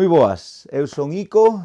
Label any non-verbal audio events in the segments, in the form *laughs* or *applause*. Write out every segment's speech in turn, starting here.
Moi boas, eu son Ico,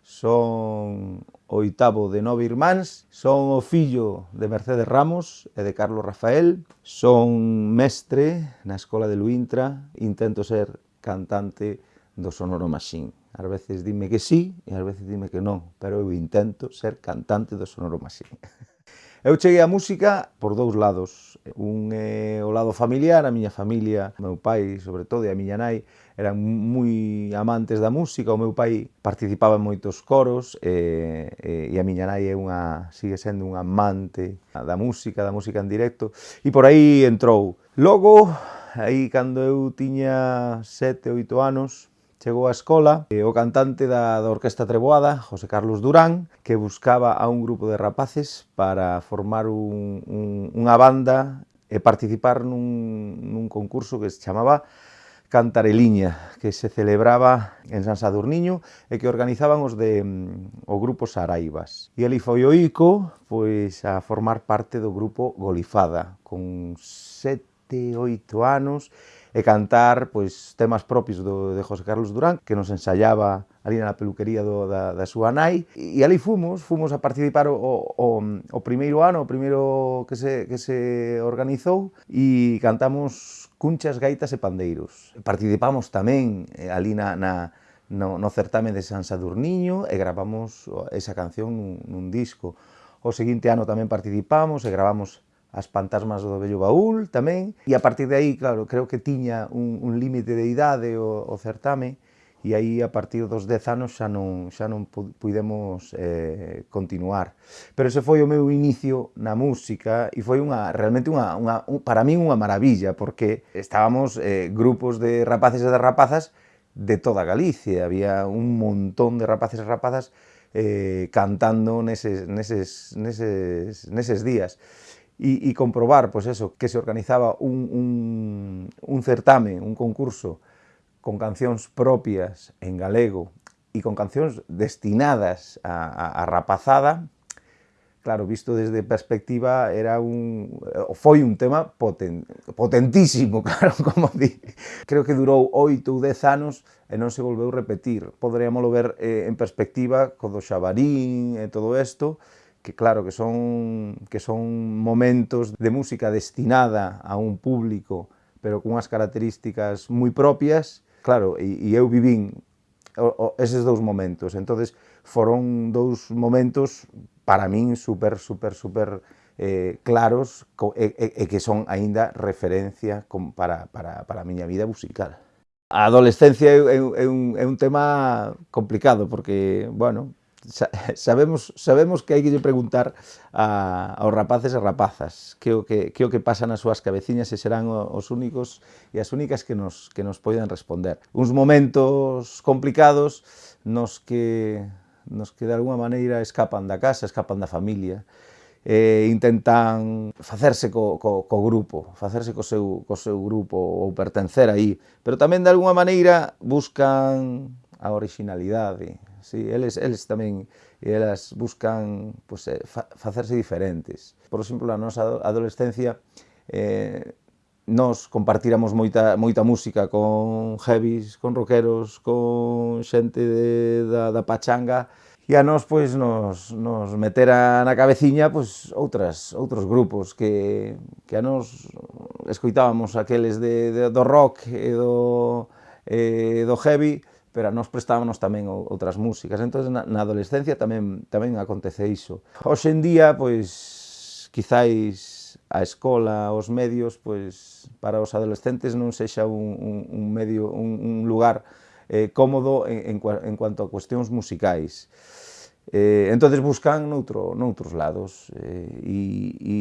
son oitavo de nove irmáns, son o fillo de Mercedes Ramos e de Carlos Rafael, son mestre na Escola de Luintra, intento ser cantante do Sonoro Maxín. Ás veces dime que sí e ás veces dime que non, pero eu intento ser cantante do Sonoro Maxín. *laughs* Eu cheguei á música por dous lados. Un é eh, o lado familiar, a miña familia, o meu pai, sobre todo, e a miña nai, eran moi amantes da música. O meu pai participaba en moitos coros e, eh, e a miña nai é unha, sigue sendo unha amante da música, da música en directo. E por aí entrou. Logo, aí cando eu tiña sete, oito anos, chegou á escola o cantante da, da Orquesta Treboada, José Carlos Durán, que buscaba a un grupo de rapaces para formar un, un, unha banda e participar nun, nun concurso que se chamaba Cantareliña, que se celebraba en San Sadurniño e que organizaban os de mm, o grupo Saraivas. E ali foi o Ico pois, a formar parte do grupo Golifada, con sete, oito anos, e cantar pois temas propios do, de José Carlos Durán, que nos ensayaba ali na peluquería do, da, da súa nai, e, ali fomos, fomos a participar o, o, o primeiro ano, o primeiro que se, que se organizou, e cantamos cunchas, gaitas e pandeiros. Participamos tamén eh, ali na, na, no, no certame de San Sadurniño e gravamos esa canción nun, nun disco. O seguinte ano tamén participamos e gravamos as fantasmas do vello Baúl tamén, e a partir de aí, claro, creo que tiña un, un límite de idade o, o certame, e aí a partir dos 10 anos xa non, xa non pudemos eh, continuar. Pero ese foi o meu inicio na música e foi unha, realmente unha, unha un, para min unha maravilla porque estábamos eh, grupos de rapaces e de rapazas de toda Galicia, había un montón de rapaces e rapazas eh, cantando neses, neses, neses, neses días y, y comprobar pues eso, que se organizaba un, un, un certame, un concurso con cancións propias en galego e con cancións destinadas a, a, a rapazada, claro, visto desde perspectiva, era un, eh, foi un tema poten, potentísimo, *laughs* claro, como di. Creo que durou oito ou dez anos e non se volveu repetir. Poderíamoslo ver eh, en perspectiva co do Xabarín e todo isto, que claro, que son, que son momentos de música destinada a un público, pero cunhas características moi propias, claro, e, e eu vivín o, o, eses dous momentos, entonces foron dous momentos para min super, super, super eh, claros co, e, e, e que son aínda referencia com, para, para, para a miña vida musical. A adolescencia é, é, é, un, é un tema complicado porque, bueno, sabemos, sabemos que hai que lle preguntar a, aos rapaces e rapazas que o que, que, o que pasa nas súas cabeciñas e serán os únicos e as únicas que nos, que nos poden responder. Uns momentos complicados nos que, nos que de alguma maneira escapan da casa, escapan da familia, e intentan facerse co, co, co grupo, facerse co seu, co seu grupo ou pertencer aí, pero tamén de alguma maneira buscan a originalidade, Sí, eles, eles tamén e elas buscan pues, eh, fa, facerse diferentes. Por exemplo, a nosa adolescencia eh, nos compartiramos moita, moita música con heavies, con rockeros, con xente de, da, da pachanga, e a nós pois nos, nos metera na cabeciña pois outras outros grupos que, que a nós escoitábamos aqueles de, de, do rock e do, e do heavy pero nos prestábamos tamén outras músicas. Entón, na, na adolescencia tamén, tamén acontece iso. Hoxe en día, pois, quizáis a escola, os medios, pois, para os adolescentes non sexa un, un, un medio, un, un lugar eh, cómodo en, en, en cuanto a cuestións musicais. Eh, entonces buscan noutro, noutros lados eh, e, e,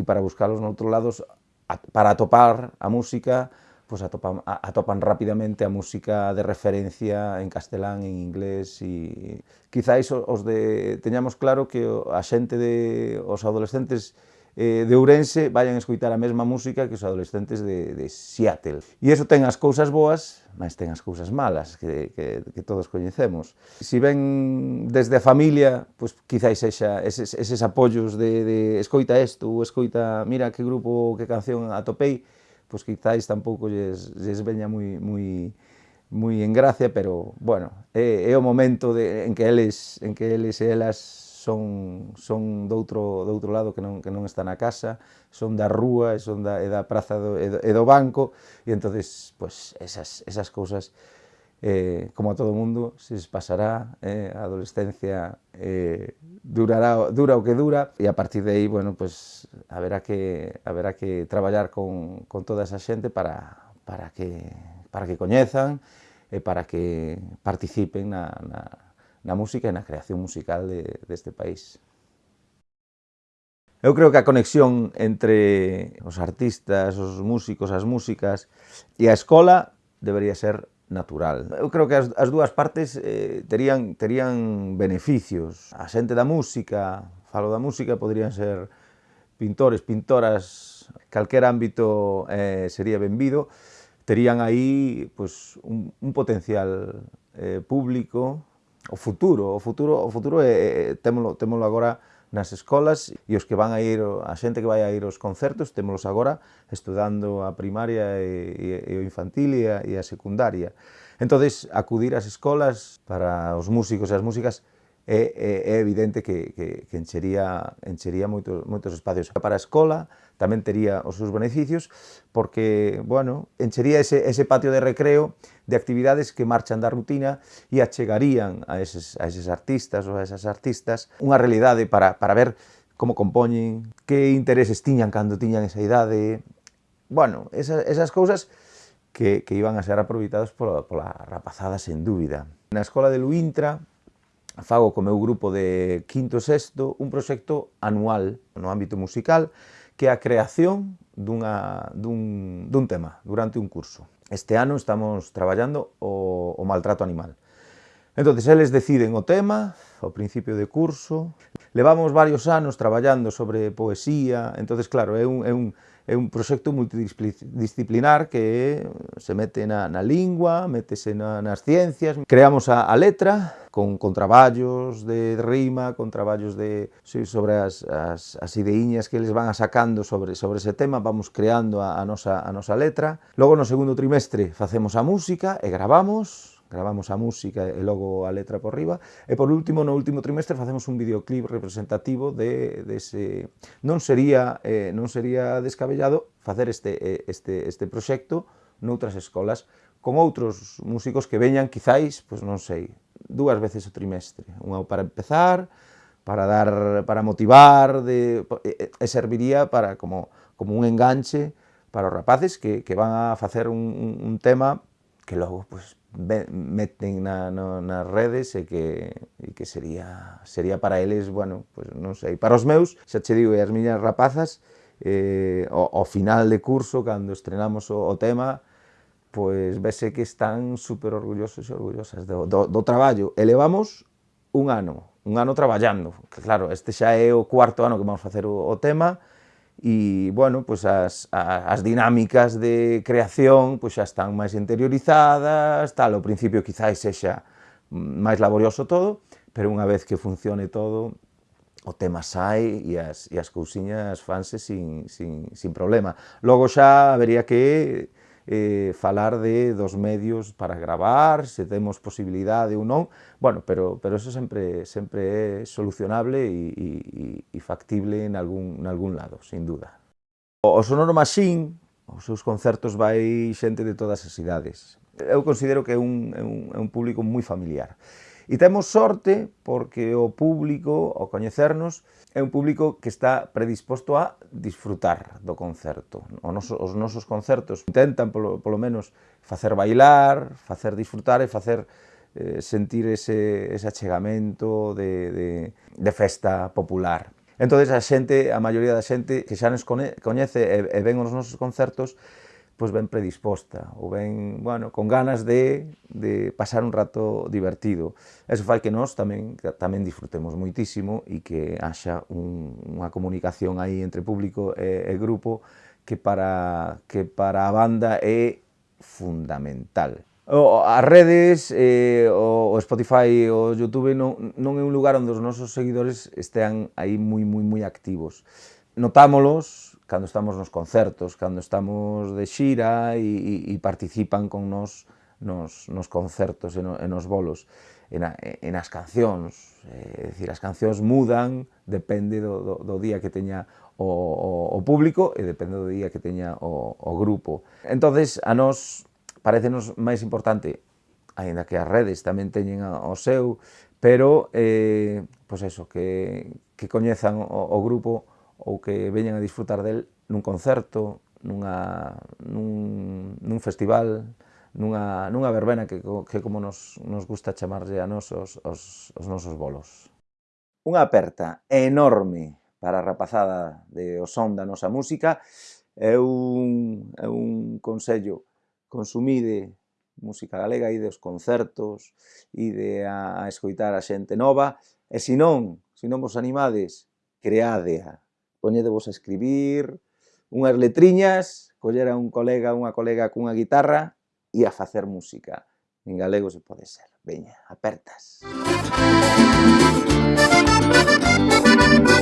e para buscarlos noutros lados, a, para atopar a música, pues atopan, atopan rapidamente a música de referencia en castelán, en inglés e quizáis os de, teñamos claro que a xente de os adolescentes eh, de Ourense vayan a escoitar a mesma música que os adolescentes de, de Seattle. E iso ten as cousas boas, mas ten as cousas malas que, que, que todos coñecemos. Si ven desde a familia, pois quizáis exa, eses, eses apoios de, de escoita isto ou escoita, mira que grupo, que canción atopei, pois quizáis tampouco lles, lles veña moi, moi, moi en gracia, pero, bueno, é, é o momento de, en que eles, en que eles e elas son, son do outro, do outro lado que non, que non está na casa, son da rúa e son da, e da praza do, e do, e do banco, e entonces, pois, pues, esas, esas cousas eh, como a todo mundo, se pasará, eh, a adolescencia eh, durará, dura o que dura, e a partir de aí, bueno, pues, haberá que, haberá que traballar con, con toda esa xente para, para, que, para que coñezan e para que participen na, na, na música e na creación musical de, deste país. Eu creo que a conexión entre os artistas, os músicos, as músicas e a escola debería ser natural. Eu creo que as, as dúas partes eh, terían, terían beneficios. A xente da música, falo da música, poderían ser pintores, pintoras, calquer ámbito eh, sería benvido, terían aí pues, un, un potencial eh, público, o futuro, o futuro, o futuro é témolo, témolo agora nas escolas e os que van a ir, a xente que vai a ir aos concertos, témolos agora estudando a primaria e, e, e o infantil e a, e a secundaria. Entón, acudir ás escolas para os músicos e as músicas é, é, é evidente que, que, que enchería, enchería moitos, moitos espacios. Para a escola tamén tería os seus beneficios, porque, bueno, enchería ese, ese patio de recreo de actividades que marchan da rutina e achegarían a eses, a eses artistas ou a esas artistas unha realidade para, para ver como compoñen, que intereses tiñan cando tiñan esa idade... Bueno, esas, esas cousas que, que iban a ser aproveitadas pola, pola rapazada, sen dúbida. Na escola de Luintra, fago co meu grupo de quinto e sexto un proxecto anual no ámbito musical que é a creación dunha, dun, dun tema durante un curso. Este ano estamos traballando o, o maltrato animal. Entonces, eles deciden o tema, ao principio de curso, levamos varios anos traballando sobre poesía, entonces claro, é un, é un, é un proxecto multidisciplinar que se mete na, na lingua, métese na, nas ciencias, creamos a, a letra, con, con traballos de rima, con traballos de, sobre as, as, as ideiñas que eles van sacando sobre, sobre ese tema, vamos creando a, a, nosa, a nosa letra. Logo, no segundo trimestre, facemos a música e gravamos, gravamos a música e logo a letra por riba, e por último, no último trimestre, facemos un videoclip representativo de, de ese... Non sería, eh, non sería descabellado facer este, eh, este, este proxecto noutras escolas, con outros músicos que veñan, quizáis, pois non sei, dúas veces o trimestre, unha para empezar, para dar para motivar de, e, e serviría para como, como un enganche para os rapaces que, que van a facer un, un tema que logo pues, meten na, no, nas redes e que, e que sería, sería para eles, bueno, pues, non sei, para os meus, xa che digo, e as miñas rapazas, eh, ao, ao final de curso, cando estrenamos o, o tema, pois vese que están super orgullosos e orgullosas do, do, do traballo. Elevamos un ano, un ano traballando, que claro, este xa é o cuarto ano que vamos facer o, o tema, e, bueno, pois as, as dinámicas de creación pois xa están máis interiorizadas, tal, ao principio quizáis sexa mm, máis laborioso todo, pero unha vez que funcione todo, o tema sai e as, e as cousiñas fanse sin, sin, sin problema. Logo xa habería que eh, falar de dos medios para gravar, se temos posibilidade ou non, bueno, pero, pero eso sempre, sempre é solucionable e, e, e factible en algún, en algún lado, sin duda. O, o Sonoro Machine, os seus concertos vai xente de todas as idades. Eu considero que é un, é un, é un público moi familiar. E temos sorte porque o público, ao coñecernos, é un público que está predisposto a disfrutar do concerto. O noso, os nosos concertos intentan, polo, polo menos, facer bailar, facer disfrutar e facer eh, sentir ese, ese achegamento de, de, de festa popular. Entón, a xente, a maioría da xente que xa nos coñece e, e ven os nosos concertos, pois ben predisposta, ou ben, bueno, con ganas de, de pasar un rato divertido. Eso fai que nós tamén, tamén disfrutemos moitísimo e que haxa un, unha comunicación aí entre público e, e grupo que para, que para a banda é fundamental. O, as redes, eh, o, o Spotify, o Youtube non, non é un lugar onde os nosos seguidores estean aí moi, moi, moi activos. Notámolos, cando estamos nos concertos, cando estamos de xira e, e, e participan con nos nos, nos concertos e, no, e nos bolos, e, na, e nas cancións. Eh, é dicir, as cancións mudan, depende do, do, do día que teña o, o, o público e depende do día que teña o, o grupo. entonces a nós parecenos máis importante, aínda que as redes tamén teñen o seu, pero, eh, pois eso, que, que coñezan o, o grupo ou que veñan a disfrutar del nun concerto, nunha, nun, nun festival, nunha, nunha verbena que, que como nos, nos gusta chamarlle a nos os, os, os nosos bolos. Unha aperta enorme para a rapazada de o son da nosa música é un, é un consello consumide música galega, ide aos concertos, ide a, a escoitar a xente nova, e se non, se non vos animades, creádea, poñedevos a escribir, unhas letriñas, coller a un colega unha colega cunha guitarra e a facer música. En galego se pode ser. Veña, apertas. Música